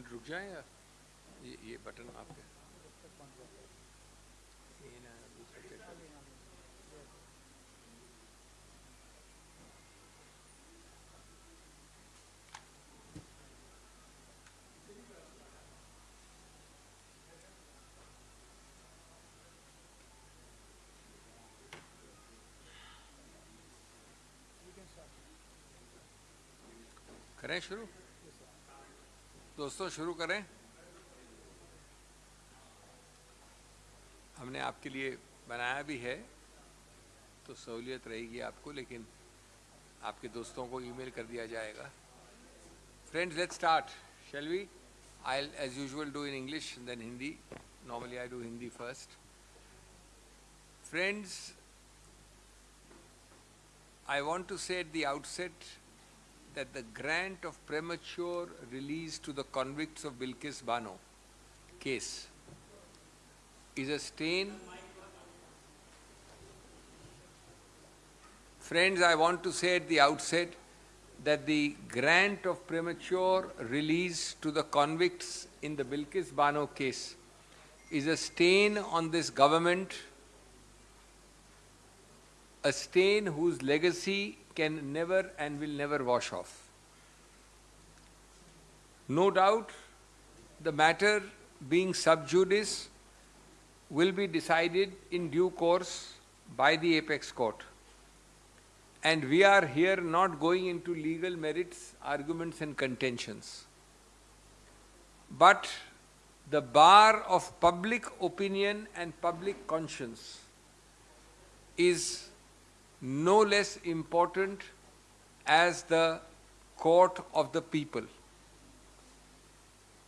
Minute रुक जाए या? ये ये बटन आपके। करें शुरू। दोस्तों, शुरू करें। हमने आपके लिए बनाया भी है तो सहूलियत रहेगी आपको, लेकिन आपके दोस्तों को ईमेल कर दिया जाएगा। Friends let start shall we I as usual do in English then Hindi normally I do Hindi first friends I want to set the outset that the grant of premature release to the convicts of Bilkis Bano case is a stain. Friends, I want to say at the outset that the grant of premature release to the convicts in the Bilkis Bano case is a stain on this government, a stain whose legacy can never and will never wash off. No doubt, the matter being sub judice will be decided in due course by the apex court. And we are here not going into legal merits, arguments, and contentions. But the bar of public opinion and public conscience is no less important as the court of the people.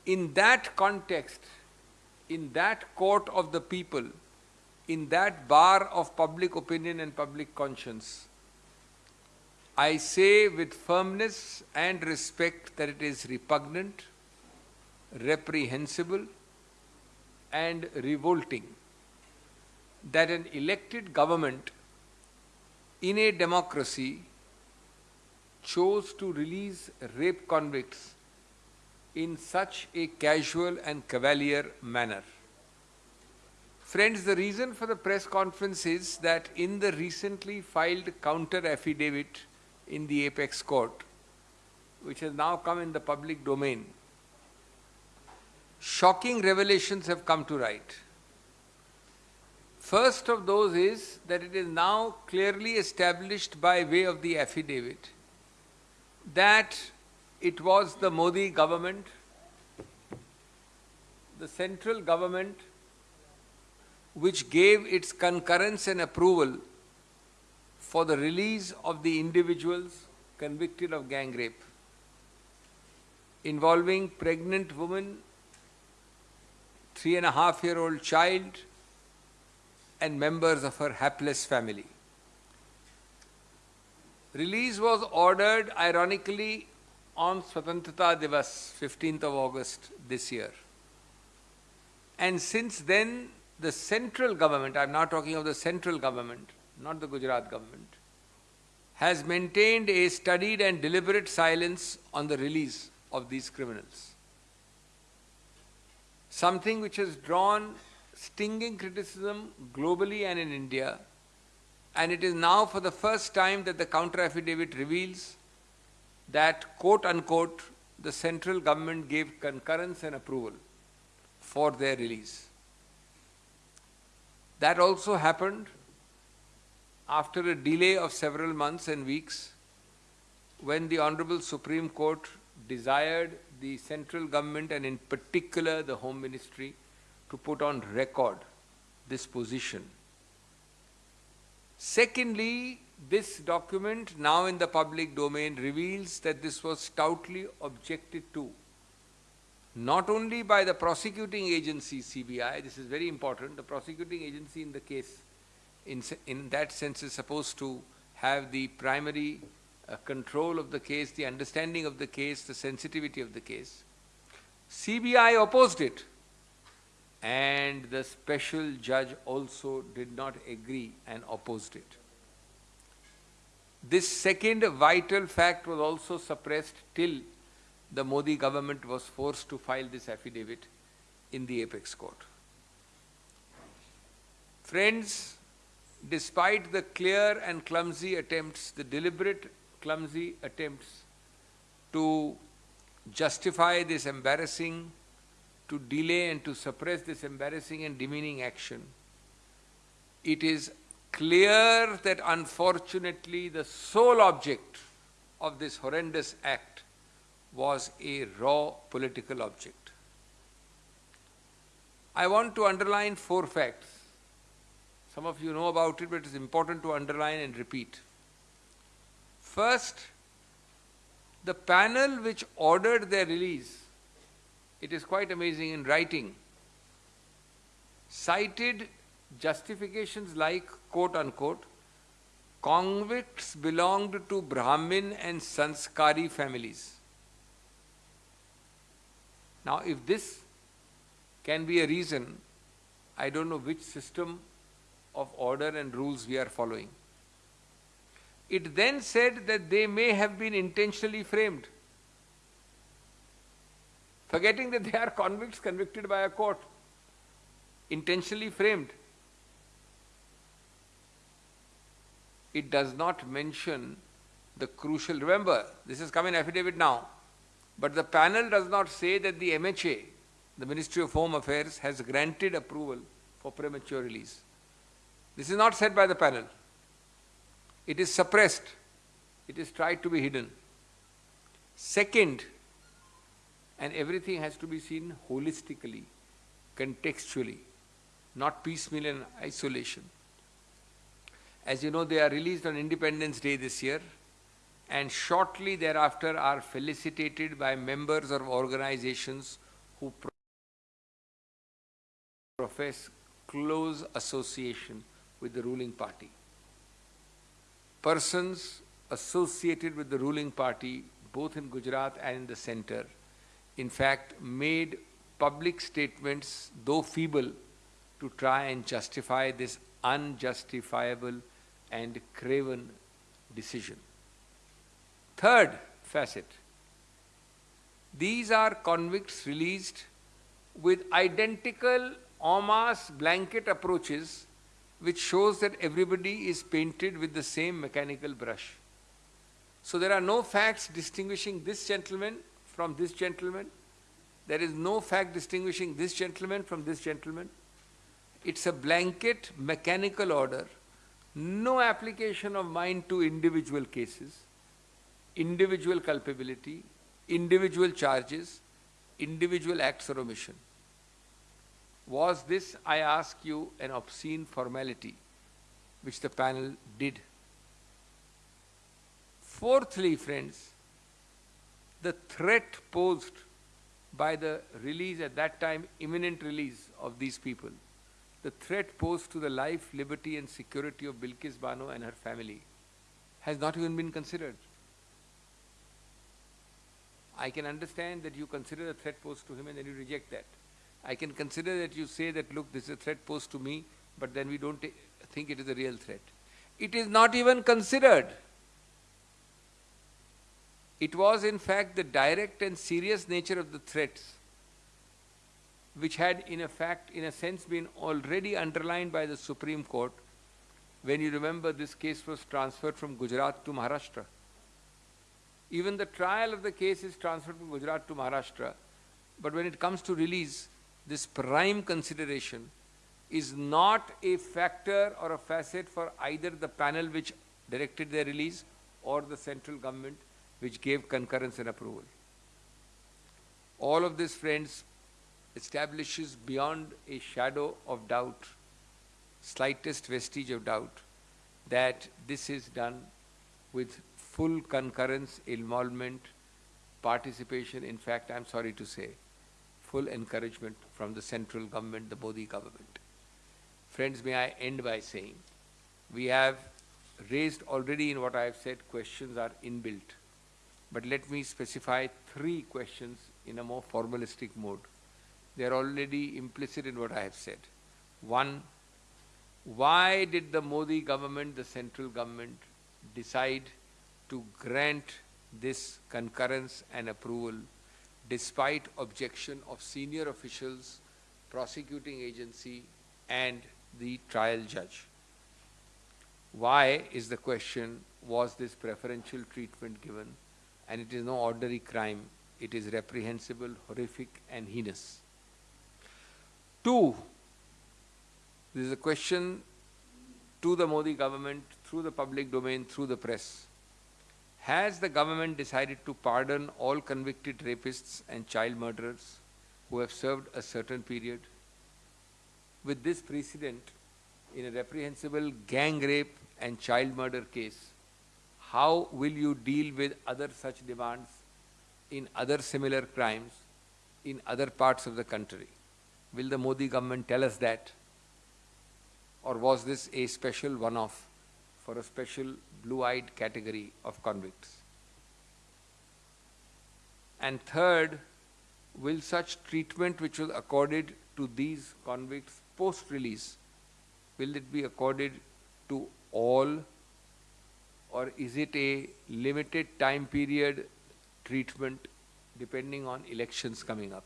In that context, in that court of the people, in that bar of public opinion and public conscience, I say with firmness and respect that it is repugnant, reprehensible, and revolting that an elected government in a democracy chose to release rape convicts in such a casual and cavalier manner. Friends, the reason for the press conference is that in the recently filed counter affidavit in the apex court, which has now come in the public domain, shocking revelations have come to light. First of those is that it is now clearly established by way of the affidavit that it was the Modi government, the central government, which gave its concurrence and approval for the release of the individuals convicted of gang rape involving pregnant woman, three and a half year old child, and members of her hapless family. Release was ordered, ironically, on Swatantrata Divas, 15th of August this year. And since then, the central government, I'm now talking of the central government, not the Gujarat government, has maintained a studied and deliberate silence on the release of these criminals. Something which has drawn stinging criticism globally and in India, and it is now for the first time that the counter affidavit reveals that, quote unquote, the central government gave concurrence and approval for their release. That also happened after a delay of several months and weeks when the Honorable Supreme Court desired the central government and in particular the Home Ministry to put on record this position. Secondly, this document now in the public domain reveals that this was stoutly objected to not only by the prosecuting agency CBI, this is very important, the prosecuting agency in the case in, in that sense is supposed to have the primary uh, control of the case, the understanding of the case, the sensitivity of the case. CBI opposed it and the special judge also did not agree and opposed it. This second vital fact was also suppressed till the Modi government was forced to file this affidavit in the apex court. Friends, despite the clear and clumsy attempts, the deliberate clumsy attempts to justify this embarrassing, to delay and to suppress this embarrassing and demeaning action, it is clear that unfortunately the sole object of this horrendous act was a raw political object. I want to underline four facts. Some of you know about it, but it is important to underline and repeat. First, the panel which ordered their release, it is quite amazing in writing, cited justifications like, quote unquote, convicts belonged to Brahmin and Sanskari families. Now, if this can be a reason, I don't know which system of order and rules we are following. It then said that they may have been intentionally framed, forgetting that they are convicts convicted by a court, intentionally framed. It does not mention the crucial, remember, this is come in affidavit now, but the panel does not say that the MHA, the Ministry of Home Affairs, has granted approval for premature release. This is not said by the panel. It is suppressed. It is tried to be hidden. Second, and everything has to be seen holistically, contextually, not piecemeal and isolation. As you know, they are released on Independence Day this year and shortly thereafter are felicitated by members of organizations who profess close association with the ruling party. Persons associated with the ruling party, both in Gujarat and in the center, in fact, made public statements, though feeble, to try and justify this unjustifiable and craven decision. Third facet. These are convicts released with identical en masse blanket approaches which shows that everybody is painted with the same mechanical brush. So there are no facts distinguishing this gentleman from this gentleman. There is no fact distinguishing this gentleman from this gentleman. It's a blanket mechanical order, no application of mind to individual cases individual culpability, individual charges, individual acts or omission. Was this, I ask you, an obscene formality which the panel did? Fourthly, friends, the threat posed by the release at that time, imminent release of these people, the threat posed to the life, liberty and security of Bilkis Bano and her family has not even been considered. I can understand that you consider the threat posed to him and then you reject that. I can consider that you say that, look, this is a threat posed to me, but then we don't think it is a real threat. It is not even considered. It was in fact the direct and serious nature of the threats which had in a fact, in a sense, been already underlined by the Supreme Court when you remember this case was transferred from Gujarat to Maharashtra. Even the trial of the case is transferred from Gujarat to Maharashtra. But when it comes to release, this prime consideration is not a factor or a facet for either the panel which directed their release or the central government which gave concurrence and approval. All of this, friends, establishes beyond a shadow of doubt, slightest vestige of doubt, that this is done with full concurrence, involvement, participation, in fact, I'm sorry to say, full encouragement from the central government, the Modi government. Friends, may I end by saying, we have raised already in what I have said, questions are inbuilt. But let me specify three questions in a more formalistic mode. They are already implicit in what I have said. One, why did the Modi government, the central government, decide to grant this concurrence and approval despite objection of senior officials, prosecuting agency and the trial judge. Why is the question, was this preferential treatment given? And it is no ordinary crime, it is reprehensible, horrific and heinous. Two, this is a question to the Modi government through the public domain, through the press. Has the government decided to pardon all convicted rapists and child murderers who have served a certain period? With this precedent, in a reprehensible gang rape and child murder case, how will you deal with other such demands in other similar crimes in other parts of the country? Will the Modi government tell us that? Or was this a special one-off for a special blue-eyed category of convicts? And third, will such treatment which was accorded to these convicts post-release, will it be accorded to all or is it a limited time period treatment depending on elections coming up?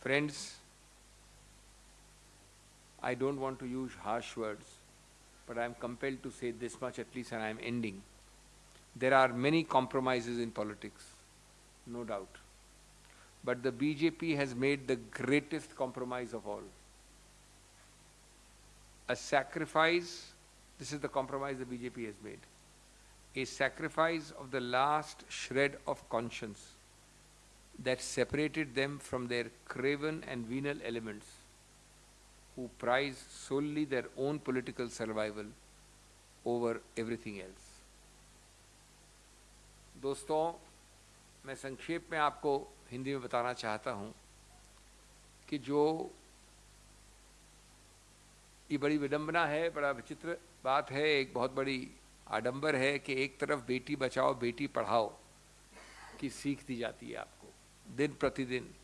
Friends, I don't want to use harsh words, but I am compelled to say this much at least and I am ending. There are many compromises in politics, no doubt. But the BJP has made the greatest compromise of all. A sacrifice, this is the compromise the BJP has made. A sacrifice of the last shred of conscience that separated them from their craven and venal elements who prize solely their own political survival over everything else. दोस्तों मैं संक्षेप में आपको हिंदी में बताना चाहता हूँ कि जो ये बड़ी विडंबना है, बड़ा विचित्र बात है, एक बहुत बड़ी आडंबर है कि एक तरफ़ बेटी बचाओ, बेटी पढ़ाओ की सीख दी जाती है आपको। दिन प्रतिदिन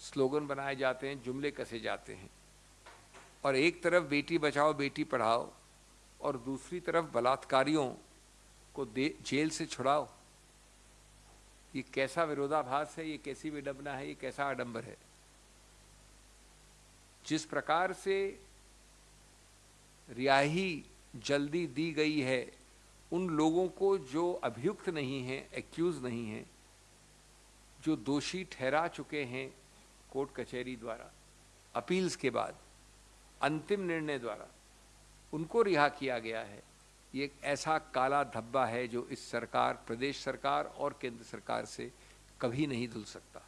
स्लोगन बनाए जाते हैं, जुमले कसे जाते हैं। और एक तरफ़ बेटी बचाओ, बेटी पढ़ाओ और दूसरी तरफ़ बलात्कारियों को दे, जेल से छुड़ाओ। ये कैसा विरोधाभास है, ये कैसी विडंबना है, ये कैसा आडंबर है? जिस प्रकार से रियाही जल्दी दी गई है, उन लोगों को जो अभियुक्त नहीं है एक्यूज नहीं है, जो दोषी ठहरा चुके हैं कोर्ट कचहरी द्वारा, अपील्स के बाद, अंतिम निर्णय द्वारा, उनको रिहा किया गया है। ये एक ऐसा काला धब्बा है जो इस सरकार, प्रदेश सरकार और केंद्र सरकार से कभी नहीं धुल सकता।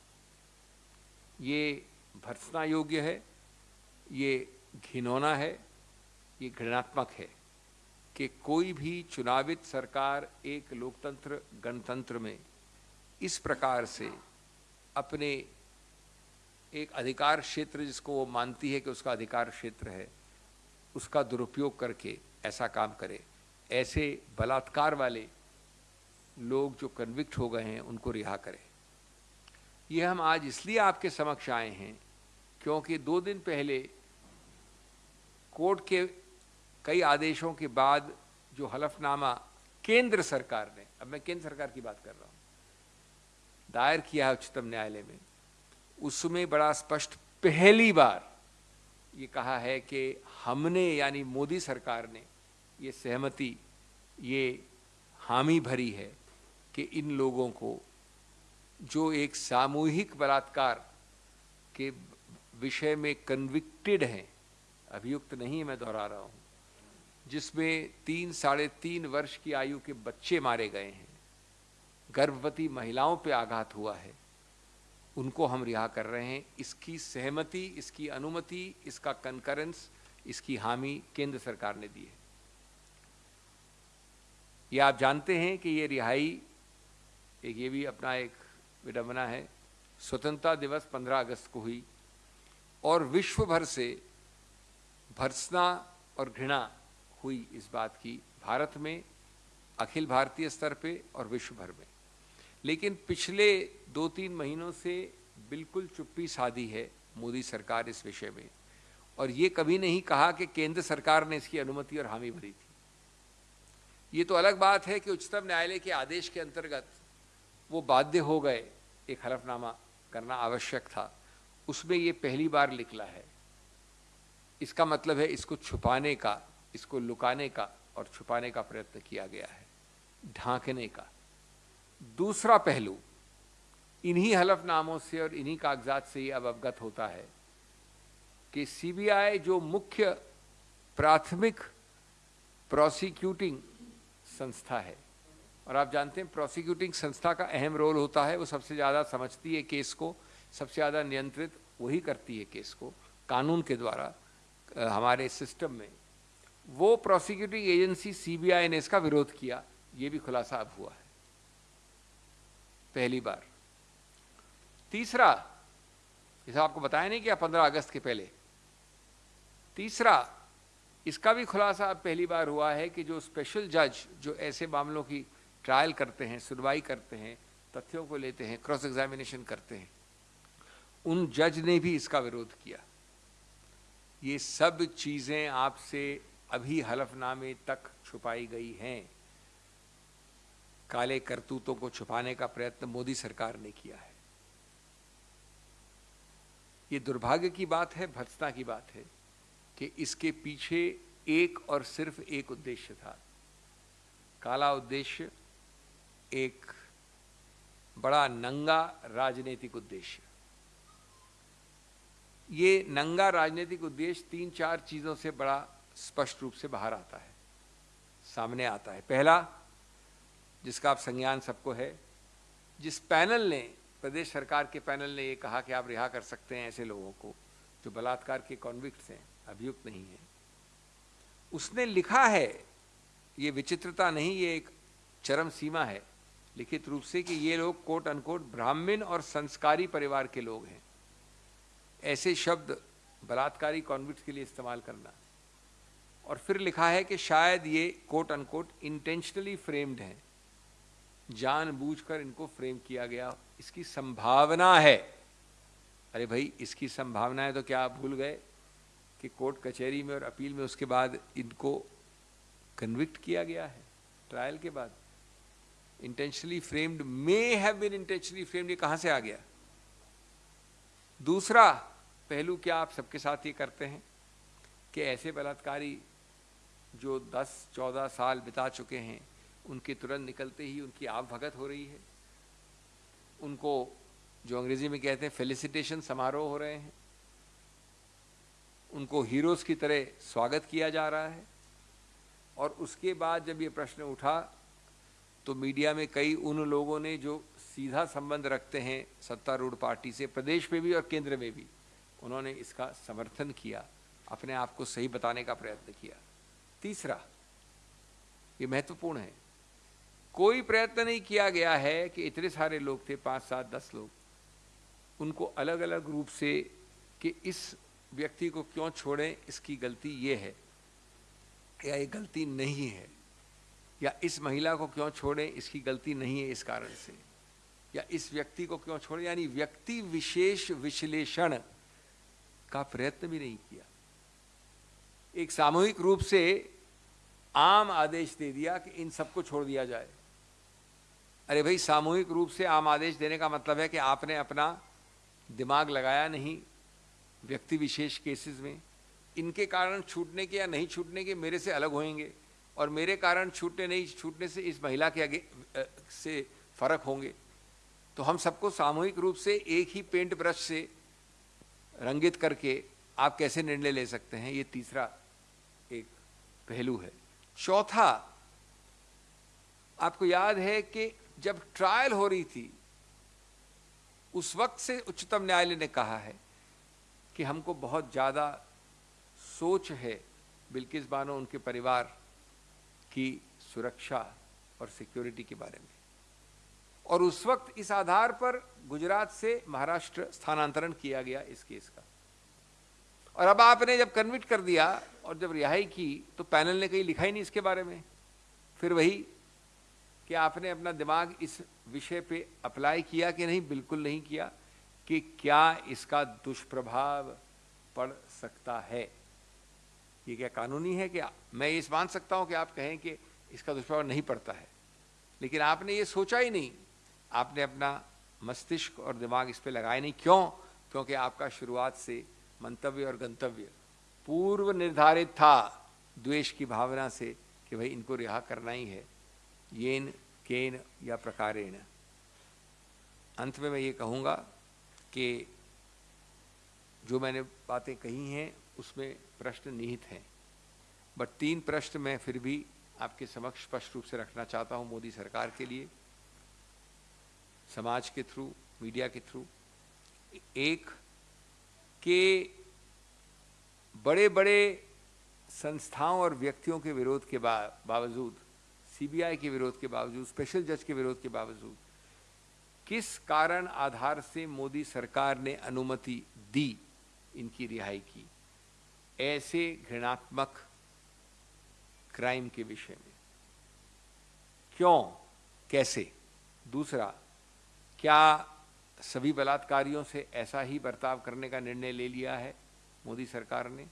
ये भर्सना योग्य है, ये घिनौना है ये घृणात्मक है कि कोई भी चुनावित सरकार एक लोकतंत्र, गणतंत्र में इस प्रकार से अपने एक अधिकार क्षेत्र जिसको वो मानती है कि उसका अधिकार क्षेत्र है, उसका दुरुपयोग करके ऐसा काम करे। ऐसे बलात्कार वाले लोग जो कन्विक्ट हो गए हैं, उनको रिहा करें। ये हम आज इसलिए आपके समक्ष आए हैं क्योंकि दो दिन पहले कोर्ट के कई आदेशों के बाद जो हलफनामा केंद्र सरकार ने, अब मैं केंद्र सरकार की बात कर रहा हूँ, दायर किया है उच्चतम न्यायालय में, उसमें बड़ा स्पष्ट पहली बार ये कहा है कि हमने यानी मोदी सरकार ने ये सहमति, ये हामी भरी है कि इन लोगों को जो एक सामूहिक बलात्कार के विषय में कन्विक्टेड हैं, अभियुक्त नहीं मैं दोहरा रहा हूँ जिसमें तीन, साढ़े तीन वर्ष की आयु के बच्चे मारे गए हैं। गर्भवती महिलाओं पे आघात हुआ है। उनको हम रिहा कर रहे हैं। इसकी सहमति, इसकी अनुमति, इसका कंकरेंस इसकी हामी केंद्र सरकार ने दी है। ये आप जानते हैं कि ये रिहाई एक ये भी अपना एक विडंबना है। स्वतंत्रता दिवस 15 अगस्त को हुई और विश्व भर से भर्सना और घृणा हुई इस बात की भारत में, अखिल भारतीय स्तर पे और विश्व भर में। लेकिन पिछले दो तीन महीनों से बिल्कुल चुप्पी साधी है मोदी सरकार इस विषय में। और ये कभी नहीं कहा कि केंद्र सरकार ने इसकी अनुमति और हामी भरी थी। ये तो अलग बात है कि उच्चतम न्यायालय के आदेश के अंतर्गत वो बाध्य हो गए एक हलफनामा करना आवश्यक था। उसमें ये पहली बार निकला है। इसका मतलब है इसको छुपाने का इसको लुकाने का और छुपाने का प्रयत्न किया गया है, ढांकने का। दूसरा पहलू, इन्हीं हलफनामों से और इन्हीं कागजात से ये अब अवगत होता है कि सीबीआई जो मुख्य प्राथमिक प्रोसिक्यूटिंग संस्था है, और आप जानते हैं प्रोसिक्यूटिंग संस्था का अहम रोल होता है, वो सबसे ज़्यादा समझती है केस को, सबसे ज़्यादा नियंत्रित वही करती है केस को, कानून के द्वारा हमारे सिस्टम में। वो प्रोसिक्यूटिंग एजेंसी सीबीआई ने इसका विरोध किया, ये भी खुलासा अब हुआ है। पहली बार। तीसरा इसे आपको बताया नहीं क्या पंद्रह अगस्त के पहले। तीसरा, इसका भी खुलासा अब पहली बार हुआ है कि जो स्पेशल जज जो ऐसे मामलों की ट्रायल करते हैं, सुनवाई करते हैं, तथ्यों को लेते हैं क्रॉस एग्जामिनेशन करते हैं, उन जज ने भी इसका विरोध किया। ये सब चीज़ें आपसे अभी हलफनामे तक छुपाई गई हैं। काले करतूतों को छुपाने का प्रयत्न मोदी सरकार ने किया है। ये दुर्भाग्य की बात है, भत्सना की बात है कि इसके पीछे एक और सिर्फ़ एक उद्देश्य था। काला उद्देश्य एक बड़ा नंगा राजनीतिक उद्देश्य। ये नंगा राजनीतिक उद्देश्य तीन चार चीज़ों से बड़ा स्पष्ट रूप से बाहर आता है, सामने आता है। पहला, जिसका आप संज्ञान सबको है, जिस पैनल ने, प्रदेश सरकार के पैनल ने ये कहा कि आप रिहा कर सकते हैं ऐसे लोगों को, जो बलात्कार के कॉन्विक्ट हैं, अभियुक्त नहीं है, उसने लिखा है, ये विचित्रता नहीं, ये एक चरम सीमा है, लिखित रूप से कि ये लोग कोट अनकोट ब्राह्मण और संस्कारी परिवार के लोग हैं। ऐसे शब्द बलात्कारी कॉन्विक्ट के लिए इस्तेमाल करना और फिर लिखा है कि शायद ये कोट अनकोट इंटेंशनली फ्रेम्ड हैं। जानबूझकर इनको फ्रेम किया गया। इसकी संभावना है। अरे भाई, इसकी संभावना है तो क्या आप भूल गए कि कोर्ट कचहरी में और अपील में उसके बाद इनको कन्विक्ट किया गया है? ट्रायल के बाद। Intentionally framed may have been intentionally framed ये कहाँ से आ गया? दूसरा पहलू क्या आप सबके साथ ये करते हैं कि ऐसे बलात्कारी जो 10-14 साल बिता चुके हैं, उनके तुरंत निकलते ही उनकी आप भगत हो रही है। उनको जो अंग्रेज़ी में कहते हैं फेलिसिटेशन समारोह हो रहे हैं। उनको हीरोज की तरह स्वागत किया जा रहा है। और उसके बाद जब ये प्रश्न उठा तो मीडिया में कई उन लोगों ने जो सीधा संबंध रखते हैं, सत्तारूढ़ पार्टी से, प्रदेश में भी और केंद्र में भी, उन्होंने इसका समर्थन किया, अपने आप को सही बताने का प्रयत्न किया। तीसरा, ये महत्वपूर्ण है। कोई प्रयत्न नहीं किया गया है कि इतने सारे लोग थे, पाँच, सात, दस लोग। उनको अलग अलग रूप से कि इस व्यक्ति को क्यों छोड़ें, इसकी गलती ये है, या ये गलती नहीं है, या इस महिला को क्यों छोड़ें, इसकी गलती नहीं है इस कारण से, या इस व्यक्ति को क्यों छोड़ें, यानी व्यक्ति विशेष विश्लेषण का प्रयत्न भी नहीं किया। एक सामूहिक रूप से आम आदेश दे दिया कि इन सबको छोड़ दिया जाए। अरे भाई, सामूहिक रूप से आम आदेश देने का मतलब है कि आपने अपना दिमाग लगाया नहीं व्यक्ति विशेष केसेस में। इनके कारण छूटने के या नहीं छूटने के मेरे से अलग होंगे और मेरे कारण छूटने नहीं, छूटने से इस महिला के आगे से फ़र्क होंगे। तो हम सबको सामूहिक रूप से एक ही पेंट ब्रश से रंगित करके आप कैसे निर्णय ले सकते हैं? ये तीसरा एक पहलू है। चौथा, आपको याद है कि जब ट्रायल हो रही थी, उस वक्त से उच्चतम न्यायालय ने कहा है कि हमको बहुत ज़्यादा सोच है बिल्किस बानो उनके परिवार की सुरक्षा और सिक्योरिटी के बारे में। और उस वक्त इस आधार पर गुजरात से महाराष्ट्र स्थानांतरण किया गया इस केस का। और अब आपने जब कन्विट कर दिया और जब रिहाई की तो पैनल ने कहीं लिखा ही नहीं इसके बारे में। फिर वही कि आपने अपना दिमाग इस विषय पे अप्लाई किया कि नहीं? बिल्कुल नहीं किया कि क्या इसका दुष्प्रभाव पड़ सकता है। ये क्या कानूनी है कि मैं ये मान सकता हूँ कि आप कहें कि इसका दुष्प्रभाव नहीं पड़ता है। लेकिन आपने ये सोचा ही नहीं। आपने अपना मस्तिष्क और दिमाग इस पर लगाया नहीं। क्यों? क्योंकि आपका शुरुआत से मंतव्य और गंतव्य। पूर्व निर्धारित था द्वेष की भावना से कि भाई इनको रिहा करना ही है। येन, केन या प्रकारेण। अंत में मैं ये कहूँगा कि जो मैंने बातें कही हैं, उसमें प्रश्न निहित हैं। बट तीन प्रश्न मैं फिर भी आपके समक्ष स्पष्ट रूप से रखना चाहता हूँ मोदी सरकार के लिए, समाज के थ्रू, मीडिया के थ्रू। एक के बड़े बड़े संस्थाओं और व्यक्तियों के विरोध के बावजूद सीबीआई के विरोध के बावजूद स्पेशल जज के विरोध के बावजूद, किस कारण आधार से मोदी सरकार ने अनुमति दी इनकी रिहाई की? ऐसे घृणात्मक क्राइम के विषय में। क्यों? कैसे? दूसरा, क्या सभी बलात्कारियों से ऐसा ही बर्ताव करने का निर्णय ले लिया है, मोदी सरकार ने।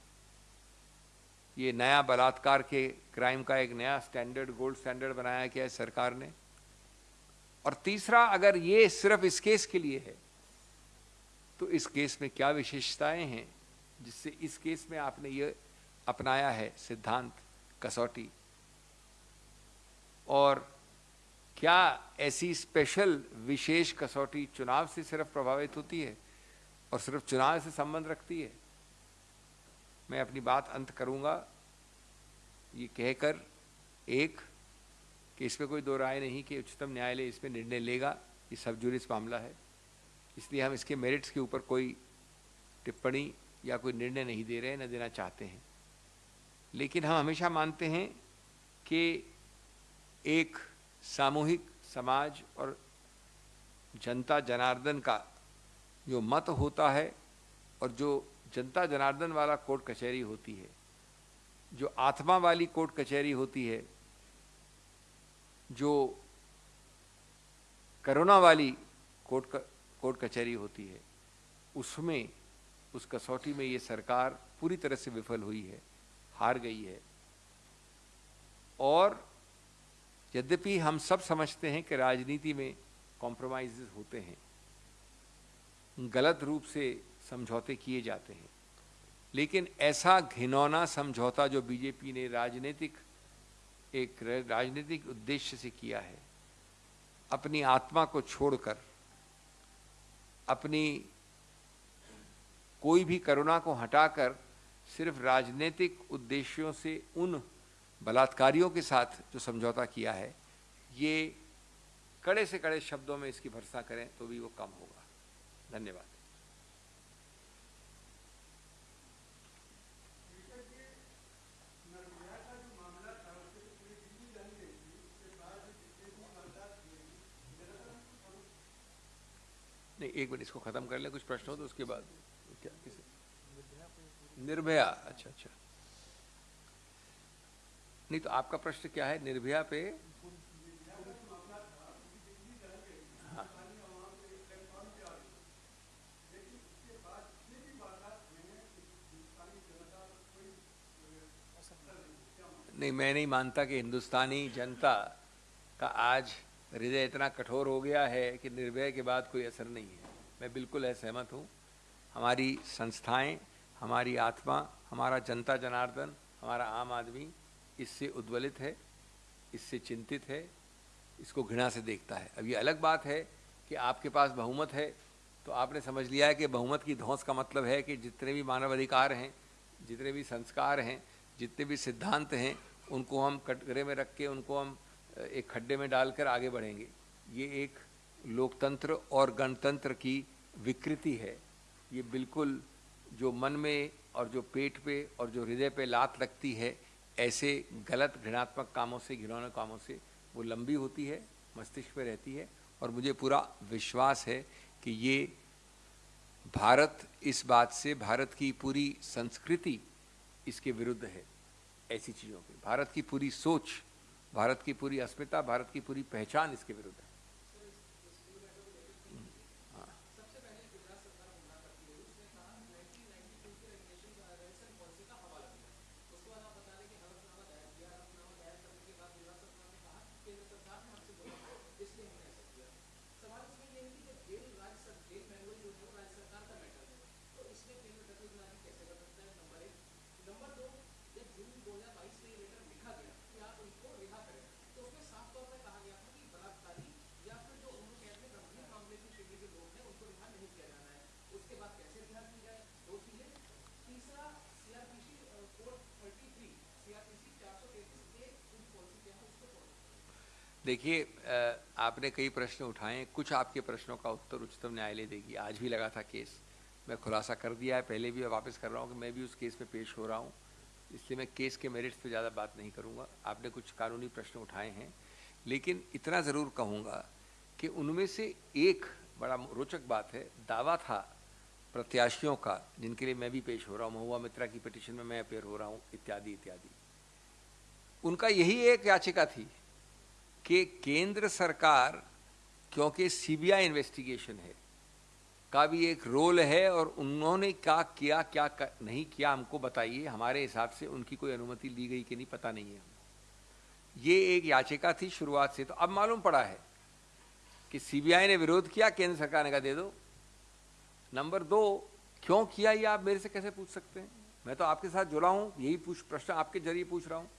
ये नया बलात्कार के क्राइम का एक नया स्टैंडर्ड गोल्ड स्टैंडर्ड बनाया गया है सरकार ने। और तीसरा, अगर ये सिर्फ़ इस केस के लिए है तो इस केस में क्या विशेषताएँ हैं, जिससे इस केस में आपने ये अपनाया है सिद्धांत कसौटी? और क्या ऐसी स्पेशल विशेष कसौटी चुनाव से सिर्फ़ प्रभावित होती है और सिर्फ़ चुनाव से संबंध रखती है? मैं अपनी बात अंत करूँगा। ये कहकर एक, कि इसमें कोई दो राय नहीं कि उच्चतम न्यायालय इसमें निर्णय लेगा। ये सब जुरिस मामला है। इसलिए हम इसके मेरिट्स के ऊपर कोई टिप्पणी या कोई निर्णय नहीं दे रहे हैं, न देना चाहते हैं। लेकिन हम हमेशा मानते हैं कि एक सामूहिक समाज और जनता जनार्दन का जो मत होता है और जो जनता जनार्दन वाला कोर्ट कचहरी होती है, जो आत्मा वाली कोर्ट कचहरी होती है, जो करोना वाली कोर्ट कोर्ट कचहरी होती है, उसमें, उस कसौटी में ये सरकार पूरी तरह से विफल हुई है, हार गई है। और यद्यपि हम सब समझते हैं कि राजनीति में कॉम्प्रोमाइज होते हैं, गलत रूप से समझौते किए जाते हैं। लेकिन ऐसा घिनौना समझौता जो बीजेपी ने राजनीतिक, एक राजनीतिक उद्देश्य से किया है, अपनी आत्मा को छोड़कर, अपनी कोई भी करुणा को हटाकर सिर्फ़ राजनीतिक उद्देश्यों से उन बलात्कारियों के साथ जो समझौता किया है, ये कड़े से कड़े शब्दों में इसकी भरसा करें तो भी वो कम होगा। धन्यवाद। नहीं, एक मिनट, इसको खत्म कर ले, कुछ प्रश्न हो तो उसके बाद, क्या, किसे? निर्भया। अच्छा अच्छा। नहीं तो आपका प्रश्न क्या है निर्भया पे। नहीं, मैं नहीं मानता कि हिंदुस्तानी जनता का आज हृदय इतना कठोर हो गया है कि निर्भय के बाद कोई असर नहीं है मैं बिल्कुल असहमत हूँ हमारी संस्थाएँ, हमारी आत्मा, हमारा जनता जनार्दन, हमारा आम आदमी इससे उद्वलित है, इससे चिंतित है, इसको घृणा से देखता है। अब ये अलग बात है कि आपके पास बहुमत है तो आपने समझ लिया है कि बहुमत की धौंस का मतलब है कि जितने भी मानव अधिकार हैं, जितने भी संस्कार हैं, जितने भी सिद्धांत हैं, उनको हम कटघरे में रख के, उनको हम, एक खड्डे में डालकर आगे बढ़ेंगे। ये एक लोकतंत्र और गणतंत्र की विकृति है। ये बिल्कुल जो मन में और जो पेट पे और जो हृदय पे लात लगती है ऐसे गलत घृणात्मक कामों से, घिनौने कामों से वो लंबी होती है, मस्तिष्क में रहती है और मुझे पूरा विश्वास है कि ये भारत, इस बात से भारत की पूरी संस्कृति इसके विरुद्ध है, ऐसी चीज़ों के भारत की पूरी सोच, भारत की पूरी अस्मिता, भारत की पूरी पहचान इसके विरुद्ध है। देखिए आपने कई प्रश्न उठाए, कुछ आपके प्रश्नों का उत्तर उच्चतम न्यायालय देगी। आज भी लगा था केस। मैं खुलासा कर दिया है। पहले भी वापस कर रहा हूँ कि मैं भी उस केस में पेश हो रहा हूँ। इसलिए मैं केस के मेरिट्स पे ज़्यादा बात नहीं करूँगा। आपने कुछ कानूनी प्रश्न उठाए हैं। लेकिन इतना ज़रूर कहूँगा कि उनमें से एक बड़ा रोचक बात है। दावा था प्रत्याशियों का, जिनके लिए मैं भी पेश हो रहा हूँ। महुआ मित्रा की पिटिशन में मैं अपेयर हो रहा हूँ। इत्यादि इत्यादि। उनका यही एक याचिका थी कि केंद्र सरकार क्योंकि सीबीआई इन्वेस्टिगेशन है का भी एक रोल है और उन्होंने क्या किया क्या कर, नहीं किया हमको बताइए। हमारे हिसाब से उनकी कोई अनुमति ली गई कि नहीं पता नहीं है ये एक याचिका थी शुरुआत से। तो अब मालूम पड़ा है कि सीबीआई ने विरोध किया केंद्र सरकार ने कहा दे दो। नंबर दो क्यों किया ये आप मेरे से कैसे पूछ सकते हैं? मैं तो आपके साथ जुड़ा हूँ यही पूछ प्रश्न आपके ज़रिए पूछ रहा हूँ।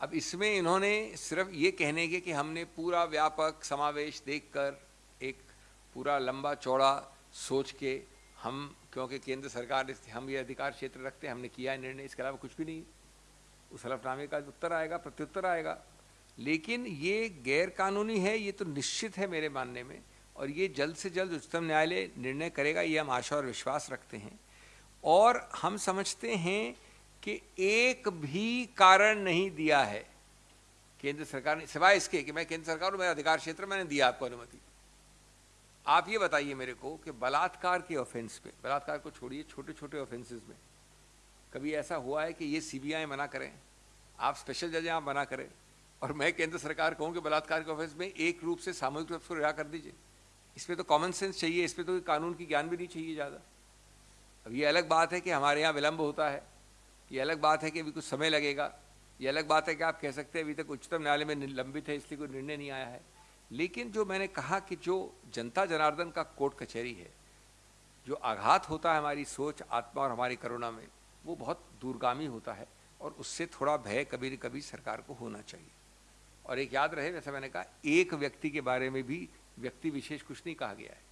अब इसमें इन्होंने सिर्फ़ ये कहने के कि हमने पूरा व्यापक समावेश देखकर एक पूरा लंबा चौड़ा सोच के हम, क्योंकि केंद्र सरकार हम ये अधिकार क्षेत्र रखते हैं, हमने किया निर्णय, इसके अलावा कुछ भी नहीं। उस हलफनामे का उत्तर आएगा, प्रत्युत्तर आएगा। लेकिन ये गैर कानूनी है, ये तो निश्चित है मेरे मानने में, और ये जल्द से जल्द उच्चतम न्यायालय निर्णय करेगा, ये हम आशा और विश्वास रखते हैं। और हम समझते हैं कि एक भी कारण नहीं दिया है। केंद्र सरकार ने, सिवाय इसके कि मैं केंद्र सरकार मेरा अधिकार क्षेत्र, मैंने दिया आपको अनुमति। आप ये बताइए मेरे को कि बलात्कार के ऑफेंस पे, बलात्कार को छोड़िए छोटे छोटे ऑफेंसेस में। कभी ऐसा हुआ है कि ये सीबीआई मना करें? आप स्पेशल जज आप मना करें। और मैं केंद्र सरकार कहूँ कि बलात्कार के ऑफेंस में एक रूप से सामूहिक रूप से रिहा कर दीजिए। इसमें तो कॉमन सेंस चाहिए इसमें तो कानून की ज्ञान भी नहीं चाहिए ज़्यादा। अब ये अलग बात है कि हमारे यहाँ विलंब होता है। ये अलग बात है कि अभी कुछ समय लगेगा। ये अलग बात है कि आप कह सकते हैं अभी तक उच्चतम न्यायालय में लंबित है, इसलिए कोई निर्णय नहीं आया है। लेकिन जो मैंने कहा कि जो जनता जनार्दन का कोर्ट कचहरी है, जो आघात होता है हमारी सोच, आत्मा और हमारी करुणा में, वो बहुत दूरगामी होता है और उससे थोड़ा भय कभी न कभी सरकार को होना चाहिए। और एक याद रहे वैसे मैंने कहा, एक व्यक्ति के बारे में भी व्यक्ति विशेष कुछ नहीं कहा गया है।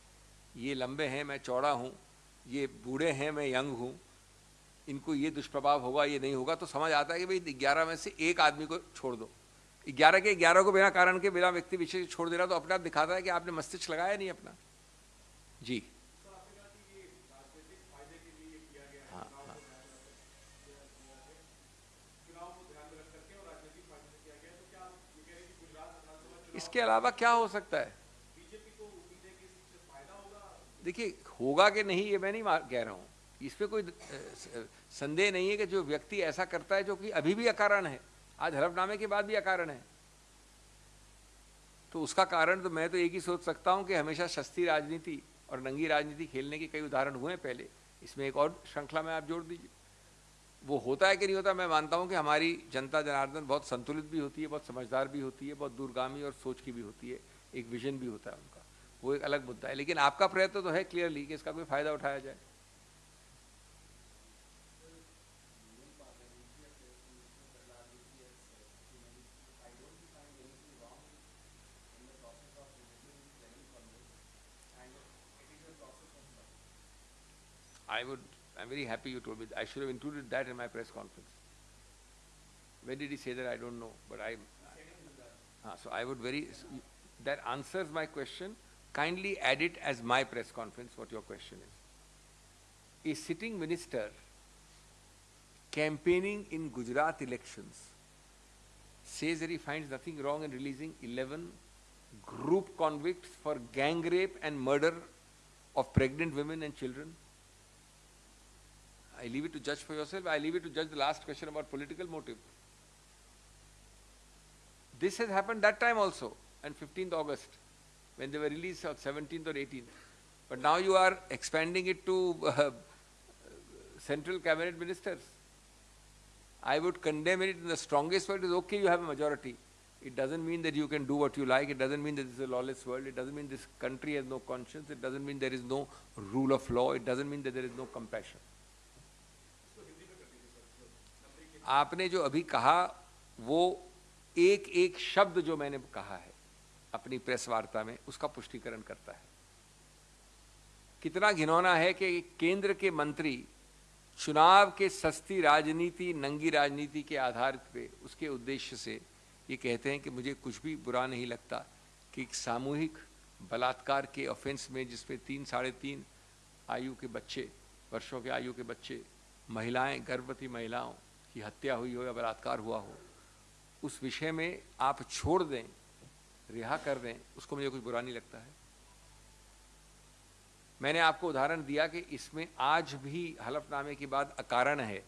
ये लंबे हैं, मैं चौड़ा हूँ। ये बूढ़े हैं, मैं यंग हूँ। इनको ये दुष्प्रभाव होगा ये नहीं होगा तो समझ आता है कि भाई ग्यारह में से एक आदमी को छोड़ दो। ग्यारह के ग्यारह को बिना कारण के बिना व्यक्ति विशेष छोड़ दे रहा तो अपने आप दिखाता है कि आपने मस्तिष्क लगाया नहीं अपना। जी। हाँ, हाँ। इसके अलावा क्या हो सकता है? देखिए होगा कि नहीं ये मैं नहीं कह रहा हूँ। इस पर कोई संदेह नहीं है कि जो व्यक्ति ऐसा करता है जो कि अभी भी अकारण है। आज हलफनामे के बाद भी अकारण है। तो उसका कारण तो मैं तो एक ही सोच सकता हूँ कि हमेशा सस्ती राजनीति और नंगी राजनीति खेलने के कई उदाहरण हुए हैं पहले। इसमें एक और श्रृंखला में आप जोड़ दीजिए। वो होता है कि नहीं होता, मैं मानता हूँ कि हमारी जनता जनार्दन बहुत संतुलित भी होती है, बहुत समझदार भी होती है, बहुत दूरगामी और सोच की भी होती है, एक विजन भी होता है उनका। वो एक अलग मुद्दा है। लेकिन आपका प्रयत्न तो है क्लियरली कि इसका कोई फ़ायदा उठाया जाए। I would, I'm very happy you told me. I should have included that in my press conference. When did he say that? I don't know. But I, uh, so I would very, that answers my question. Kindly add it as my press conference, what your question is. A sitting minister campaigning in Gujarat elections says that he finds nothing wrong in releasing 11 group convicts for gang rape and murder of pregnant women and children I leave it to judge for yourself. I leave it to judge the last question about political motive. This has happened that time also, on 15th August, when they were released on 17th or 18th. But now you are expanding it to uh, central cabinet ministers. I would condemn it in the strongest word. It's okay, you have a majority. It doesn't mean that you can do what you like. It doesn't mean that this is a lawless world. It doesn't mean this country has no conscience. It doesn't mean there is no rule of law. It doesn't mean that there is no compassion. आपने जो अभी कहा, वो एक एक शब्द जो मैंने कहा है, अपनी प्रेस वार्ता में, उसका पुष्टिकरण करता है। कितना घिनौना है कि केंद्र के मंत्री चुनाव के सस्ती राजनीति, नंगी राजनीति के आधार पे उसके उद्देश्य से ये कहते हैं कि मुझे कुछ भी बुरा नहीं लगता कि एक सामूहिक बलात्कार के ऑफेंस में जिसमें तीन, साढ़े तीन आयु के बच्चे, वर्षों के आयु के बच्चे, महिलाएँ, गर्भवती महिलाओं की हत्या हुई हो या बलात्कार हुआ हो, उस विषय में आप छोड़ दें, रिहा कर दें, उसको मुझे कुछ बुरा नहीं लगता है। मैंने आपको उदाहरण दिया कि इसमें आज भी हलफनामे की बात अकारण है।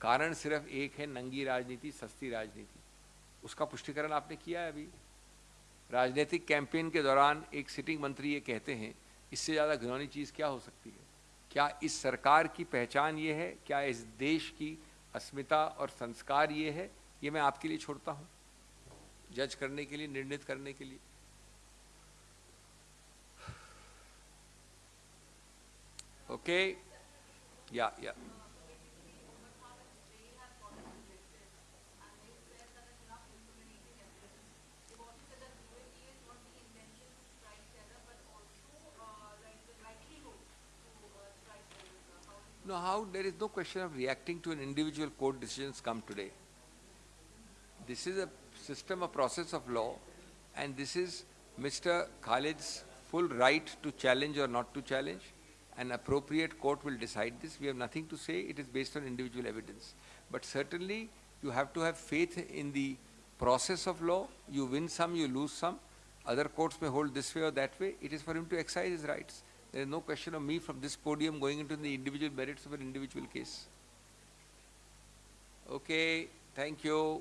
कारण सिर्फ़ एक है, नंगी राजनीति, सस्ती राजनीति। उसका पुष्टिकरण आपने किया है अभी। राजनीतिक कैंपेन के दौरान एक सिटिंग मंत्री ये कहते हैं, इससे ज़्यादा घिनौनी चीज़ क्या हो सकती है? क्या इस सरकार की पहचान ये है? क्या इस देश की अस्मिता और संस्कार ये है, ये मैं आपके लिए छोड़ता हूँ। जज करने के लिए, निर्णित करने के लिए। ओके या या No, how there is no question of reacting to an individual court decisions come today. This is a system, a process of law, and this is Mr. Khalid's full right to challenge or not to challenge. An appropriate court will decide this. We have nothing to say. It is based on individual evidence. But certainly, you have to have faith in the process of law. You win some, you lose some. Other courts may hold this way or that way. It is for him to exercise his rights. There is no question of me from this podium going into the individual merits of an individual case. Okay, thank you.